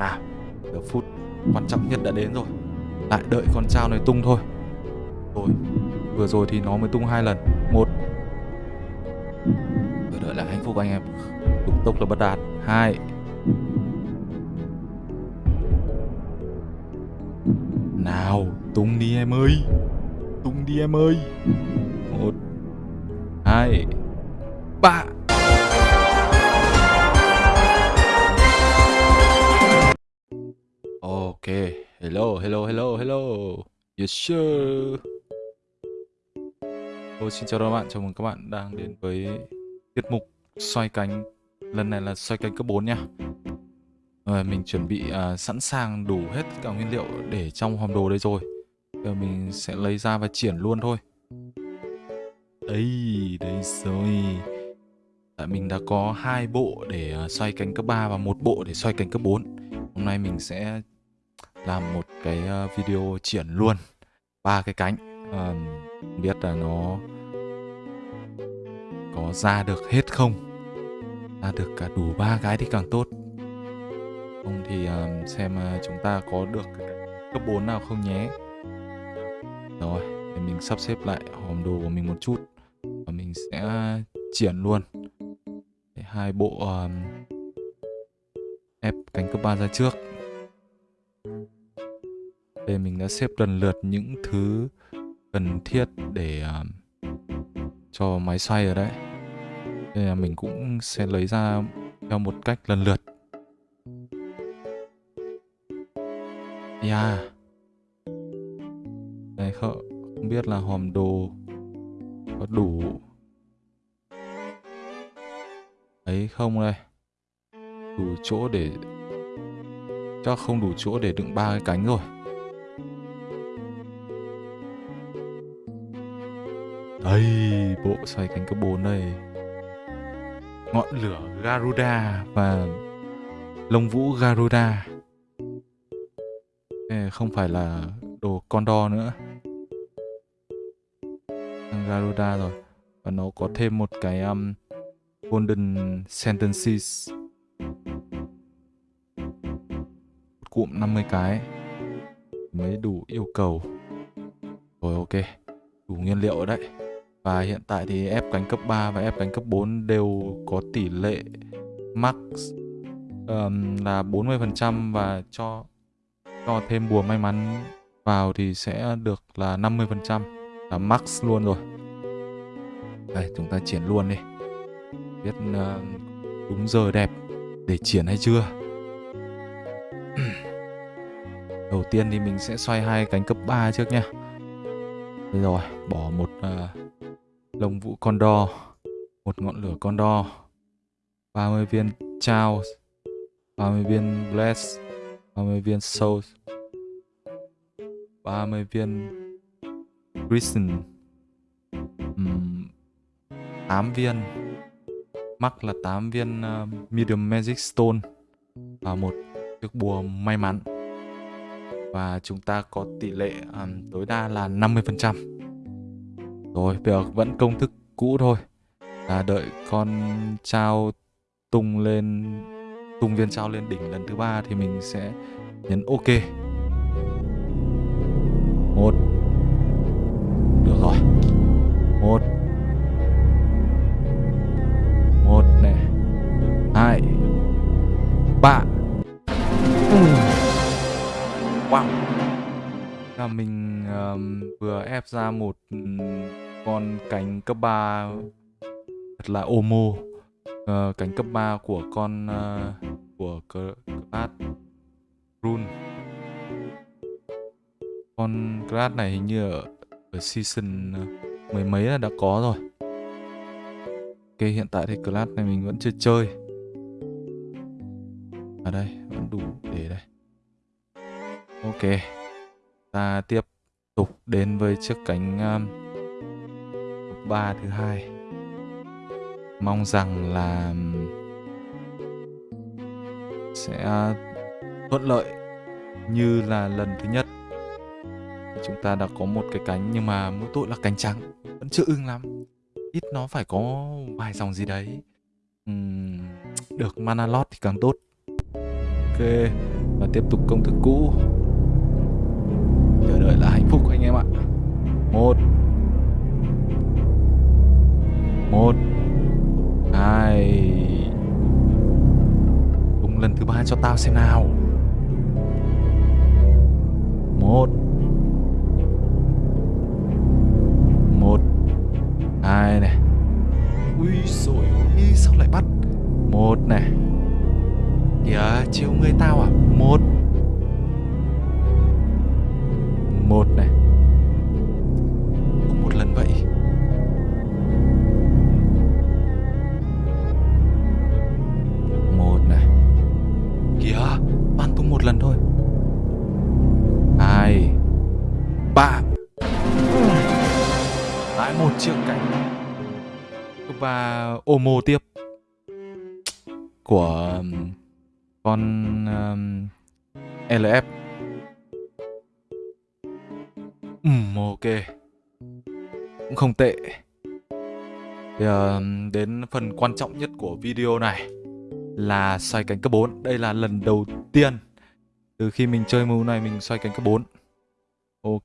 nào Được phút quan trọng nhất đã đến rồi. Lại đợi con trao này tung thôi. Rồi, vừa rồi thì nó mới tung hai lần. Một. Chờ đợi là hạnh phúc anh em. Đúng tốc là bất đạt. Hai. Nào, tung đi em ơi. Tung đi em ơi. Một. Hai. Ba. Ok hello hello hello hello. Yes sir. Ô, xin chào các bạn, chào mừng các bạn đang đến với tiết mục xoay cánh. Lần này là xoay cánh cấp 4 nha. À, mình chuẩn bị à, sẵn sàng đủ hết cả nguyên liệu để trong hòm đồ đây rồi. Giờ mình sẽ lấy ra và triển luôn thôi. Đây, đây rồi. Tại mình đã có hai bộ để à, xoay cánh cấp 3 và một bộ để xoay cánh cấp 4 Hôm nay mình sẽ làm một cái ờ, video triển luôn ba cái cánh. À, biết là nó có ra được hết không? Ra được cả đủ ba cái thì càng tốt. Không thì uh, xem uh, chúng ta có được cấp 4 nào không nhé. Rồi để mình sắp xếp lại hòm đồ của mình một chút và mình sẽ triển luôn. Để hai bộ um, ép cánh cấp 3 ra trước đây mình đã xếp lần lượt những thứ cần thiết để uh, cho máy xoay ở đấy. Nên là mình cũng sẽ lấy ra theo một cách lần lượt. Dạ. Yeah Đây không, không biết là hòm đồ có đủ ấy không đây? Đủ chỗ để chắc không đủ chỗ để đựng ba cái cánh rồi. Đây, bộ xoay cánh cấp 4 đây. Ngọn lửa Garuda và lông vũ Garuda. Không phải là đồ Condor nữa. Garuda rồi. Và nó có thêm một cái um, Golden Sentences. Một cụm 50 cái mới đủ yêu cầu. Rồi ok, đủ nguyên liệu ở đấy. Và hiện tại thì ép cánh cấp 3 và ép cánh cấp 4 đều có tỷ lệ max um, là 40% và cho cho thêm bùa may mắn vào thì sẽ được là 50% là max luôn rồi. Đây, chúng ta triển luôn đi. Biết uh, đúng giờ đẹp để triển hay chưa? Đầu tiên thì mình sẽ xoay hai cánh cấp 3 trước nha. Đây rồi, bỏ một uh, lồng vũ condor một ngọn lửa condor 30 viên trao 30 viên bless 30 viên soul 30 viên prison um, 8 viên. Mắc là 8 viên uh, medium magic stone và một chiếc bùa may mắn. Và chúng ta có tỷ lệ um, tối đa là 50% rồi, bây giờ vẫn công thức cũ thôi. Là đợi con trao tung lên tung viên trao lên đỉnh lần thứ ba thì mình sẽ nhấn ok. Một. Được rồi. Một. Một này. Hai. Ba. Ừ. Wow. Là mình um, vừa ép ra một con cánh cấp 3 thật là Omo uh, ờ, cánh cấp 3 của con uh, của Class Rune con Class này hình như ở, ở season ờ, mười mấy là đã có rồi. Ok hiện tại thì class này mình vẫn chưa chơi. Ở đây vẫn đủ để đây. Ok ta tiếp tục đến với chiếc cánh um, ba thứ hai. Mong rằng là um, sẽ thuận lợi như là lần thứ nhất. Chúng ta đã có một cái cánh nhưng mà mỗi tội là cánh trắng vẫn chưa ưng lắm. Ít nó phải có vài dòng gì đấy. Uhm, được mana lot thì càng tốt. Ok và tiếp tục công thức cũ. Chờ đợi lại một. Một. Hai. Tung lần thứ ba cho tao xem nào. Một. Một. Hai này. Ui rồi ui sao lại bắt? Một này. Kìa chiều người tao à? Một. Ba lại một chiếc cánh và Omo tiếp của um, con um, LF Ừm, ok. Cũng không tệ. Bây giờ um, đến phần quan trọng nhất của video này là xoay cánh cấp 4. Đây là lần đầu tiên từ khi mình chơi mưu này mình xoay cánh cấp 4. Ok.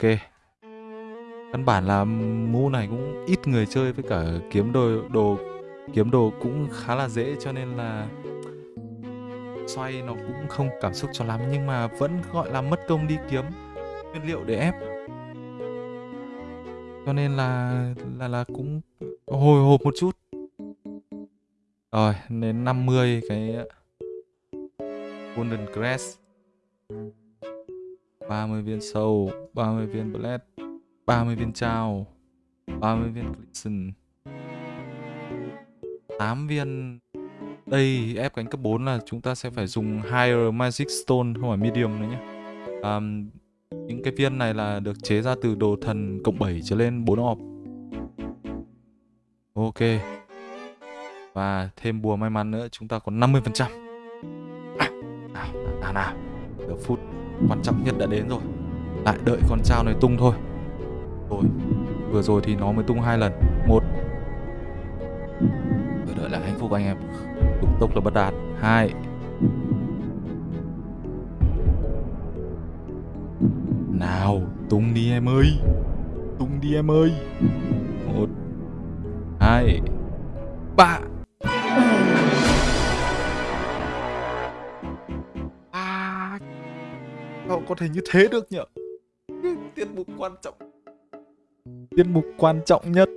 Căn bản là mũ này cũng ít người chơi với cả kiếm đồ đồ, kiếm đồ cũng khá là dễ cho nên là xoay nó cũng không cảm xúc cho lắm nhưng mà vẫn gọi là mất công đi kiếm nguyên liệu để ép. Cho nên là là là cũng hồi hộp một chút. Rồi, đến 50 cái Golden Crest. 30 viên sâu 30 viên bled 30 viên trao 30 viên Glisten 8 viên đây ép cánh cấp 4 là chúng ta sẽ phải dùng Higher Magic Stone không phải Medium nữa nhé um, những cái viên này là được chế ra từ đồ thần cộng 7 trở lên 4 orb Ok. Và thêm bùa may mắn nữa chúng ta có 50%. À, nào, nào, nào. được phút quan trọng nhất đã đến rồi. Lại đợi con trao này tung thôi. Rồi, vừa rồi thì nó mới tung hai lần. Một. Vừa đợi là hạnh phúc anh em. đúng tốc là bất đạt. Hai. Nào, tung đi em ơi Tung đi em ơi Một Hai Ba có thể như thế được nhở Tiết mục quan trọng Tiết mục quan trọng nhất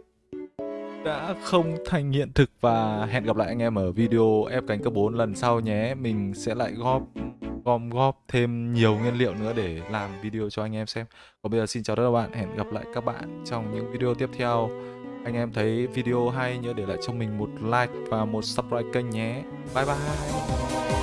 đã không thành hiện thực và hẹn gặp lại anh em ở video ép cánh cấp 4 lần sau nhé. Mình sẽ lại góp gom góp thêm nhiều nguyên liệu nữa để làm video cho anh em xem. Còn bây giờ xin chào tất cả các bạn, hẹn gặp lại các bạn trong những video tiếp theo. Anh em thấy video hay nhớ để lại cho mình một like và một subscribe kênh nhé. Bye bye.